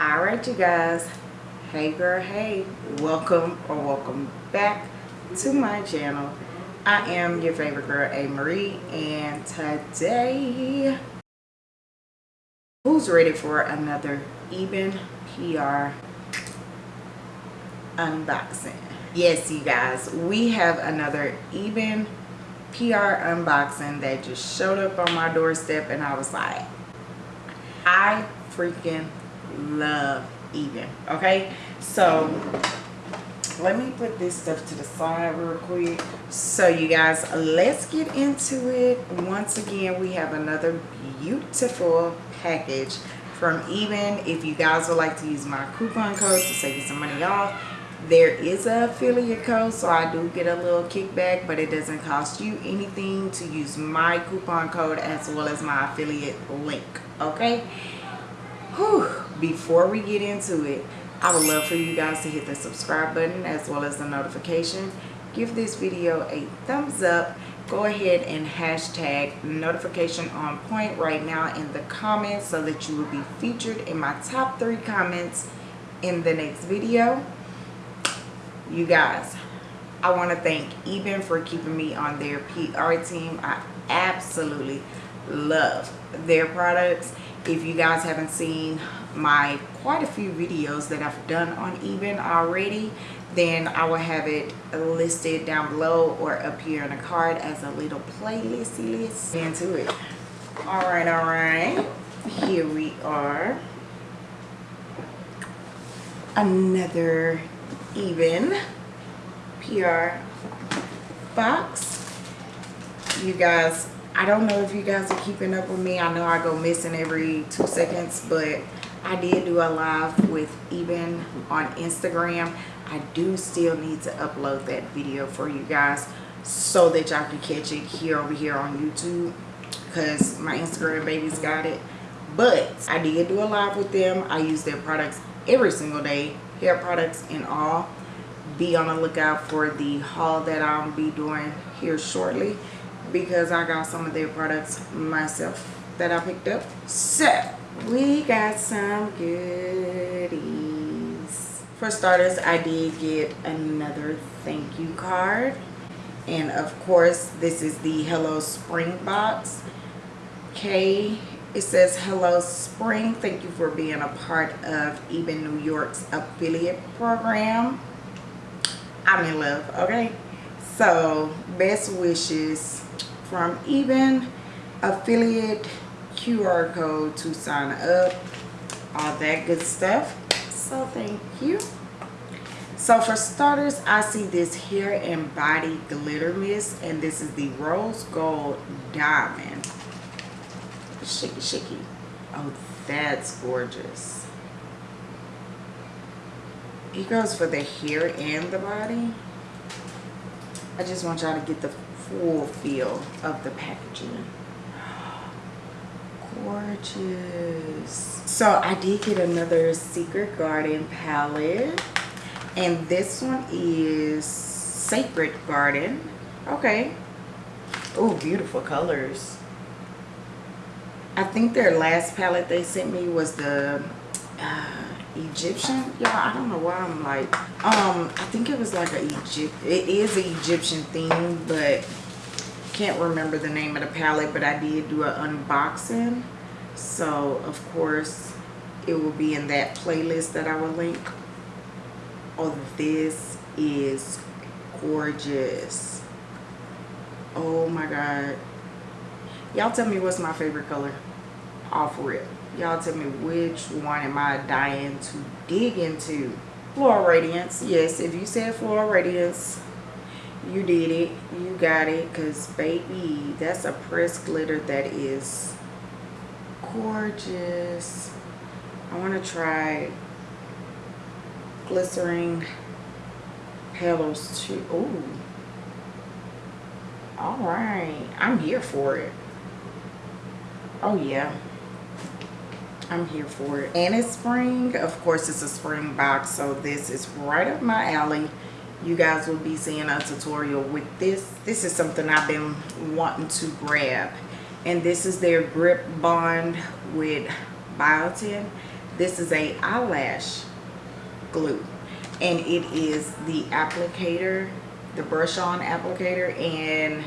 all right you guys. Hey girl hey. Welcome or welcome back to my channel. I am your favorite girl a marie and today who's ready for another Ebin pr unboxing? Yes you guys we have another Ebin pr unboxing that just showed up on my doorstep and i was like i freaking love Ebin okay? So let me put this stuff to the side real quick. So you guys let's get into it. Once again we have another beautiful package from Ebin. If you guys would like to use my coupon code to save you some money off there is a affiliate code so i do get a little kickback but it doesn't cost you anything to use my coupon code as well as my affiliate link okay Whew. before we get into it i would love for you guys to hit the subscribe button as well as the notification. Give this video a thumbs up. Go ahead and hashtag notification on point right now in the comments so that you will be featured in my top three comments in the next video. You guys i want to thank Ebin for keeping me on their pr team. I absolutely love their products if you guys haven't seen my quite a few videos that I've done on Ebin already then I will have it listed down below or up here in a card as a little playlisty list. Into it. All right all right. Here we are. Another Ebin PR box. You guys I don't know if you guys are keeping up with me. I know I go missing every two seconds, but I did do a live with Ebin on Instagram. I do still need to upload that video for you guys so that y'all can catch it here over here on YouTube because my Instagram babies got it. But I did do a live with them. I use their products every single day, hair products and all. Be on the lookout for the haul that I'll be doing here shortly because I got some of their products myself that I picked up. So, we got some goodies. For starters, I did get another thank you card. And of course, this is the Hello Spring box. Okay, it says Hello Spring. Thank you for being a part of Ebin New York's affiliate program. I'm in love, okay? So, best wishes from Ebin affiliate QR code to sign up all that good stuff. So thank you. So for starters I see this hair and body glitter mist and this is the rose gold diamond. Shaky shaky. Oh that's gorgeous. It goes for the hair and the body. I just want y'all to get the full feel of the packaging. Gorgeous. So i did get another secret garden palette and this one is sacred garden. Okay. Oh beautiful colors. I think their last palette they sent me was the uh, Egyptian? Y'all I don't know why I'm like um I think it was like a Egypt it is an Egyptian theme but can't remember the name of the palette but I did do an unboxing. So of course it will be in that playlist that I will link. Oh this is gorgeous. Oh my god. Y'all tell me what's my favorite color. Off rip y'all tell me which one am I dying to dig into? Floral radiance. Yes if you said floral radiance you did it. You got it. Because baby that's a pressed glitter that is gorgeous. I want to try glycerin petals too. Oh all right. I'm here for it. Oh yeah i'm here for it. And it's spring. Of course it's a spring box so this is right up my alley. You guys will be seeing a tutorial with this. This is something i've been wanting to grab. And this is their grip bond with biotin. This is a eyelash glue. And it is the applicator the brush on applicator and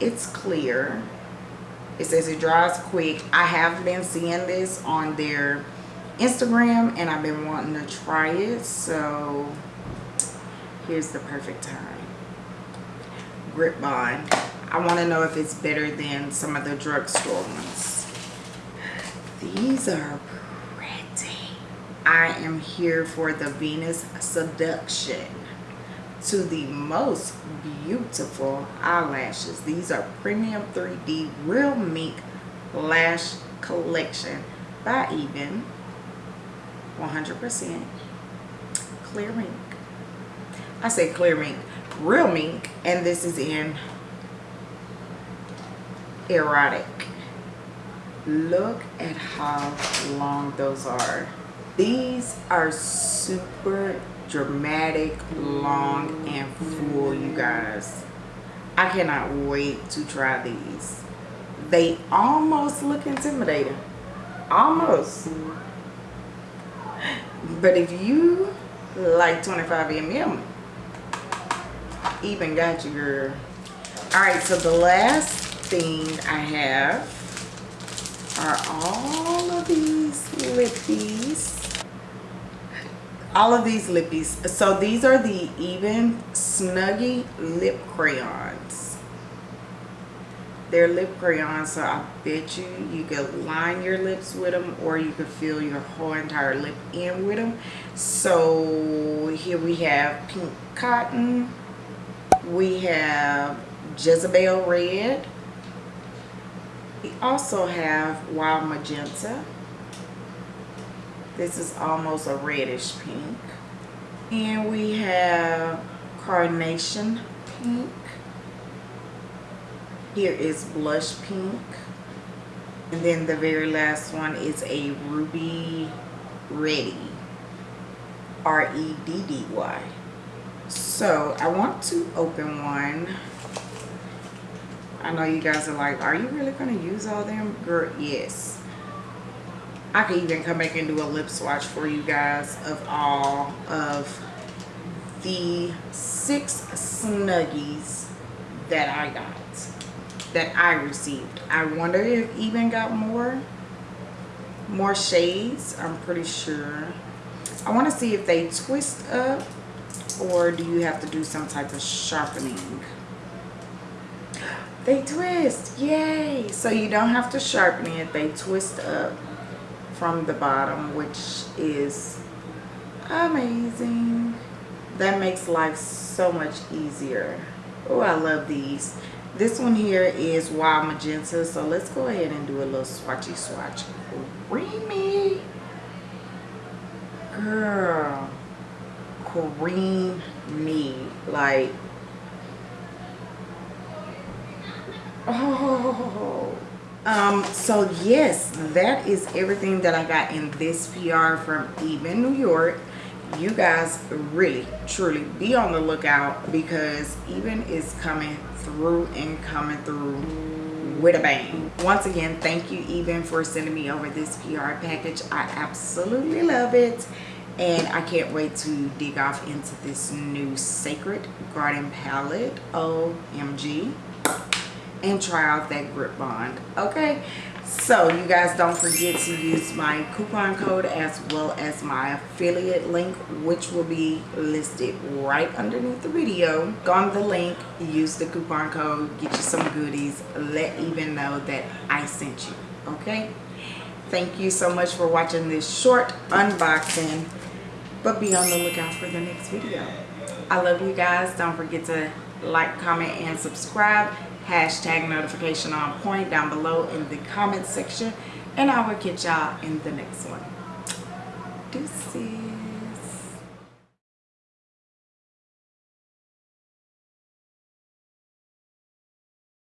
it's clear it says it dries quick. I have been seeing this on their instagram and i've been wanting to try it. So here's the perfect time. Grip bond. I want to know if it's better than some of the drugstore ones. These are pretty. I am here for the venus seduction to the most beautiful eyelashes. These are Premium 3D Real Mink Lash Collection by Ebin 100% clear mink. I say clear mink, real mink, and this is in erotic. Look at how long those are. These are super dramatic, long, and full, you guys. I cannot wait to try these. They almost look intimidating. Almost. But if you like 25 mm, Ebin got you, girl. Alright, so the last thing I have are all of these lippies all of these lippies. So these are the Ebin snuggie lip crayons. They're lip crayons so i bet you you could line your lips with them or you could fill your whole entire lip in with them so here we have pink cotton. We have jezebel red. We also have wild magenta this is almost a reddish pink. And we have carnation pink. Here is blush pink. And then the very last one is a ruby ready. R-E-D-D-Y. So I want to open one. I know you guys are like, are you really going to use all them? Girl, yes. I could even come back and do a lip swatch for you guys of all of the six Snuggies that I got, that I received. I wonder if Ebin got more, more shades. I'm pretty sure. I want to see if they twist up or do you have to do some type of sharpening. They twist, yay! So you don't have to sharpen it, they twist up from the bottom which is amazing. That makes life so much easier. Oh i love these. This one here is wild magenta so let's go ahead and do a little swatchy swatch. Creamy. Girl cream me like oh um so yes that is everything that i got in this pr from Ebin new york. You guys really truly be on the lookout because Ebin is coming through and coming through with a bang. Once again thank you Ebin for sending me over this pr package. I absolutely love it and i can't wait to dig off into this new sacred garden palette. Omg and try out that grip bond okay? So you guys don't forget to use my coupon code as well as my affiliate link which will be listed right underneath the video. Go on the link use the coupon code get you some goodies let Ebin know that i sent you okay? Thank you so much for watching this short unboxing but be on the lookout for the next video i love you guys don't forget to like comment and subscribe hashtag notification on point down below in the comment section and I will catch y'all in the next one. Deuces.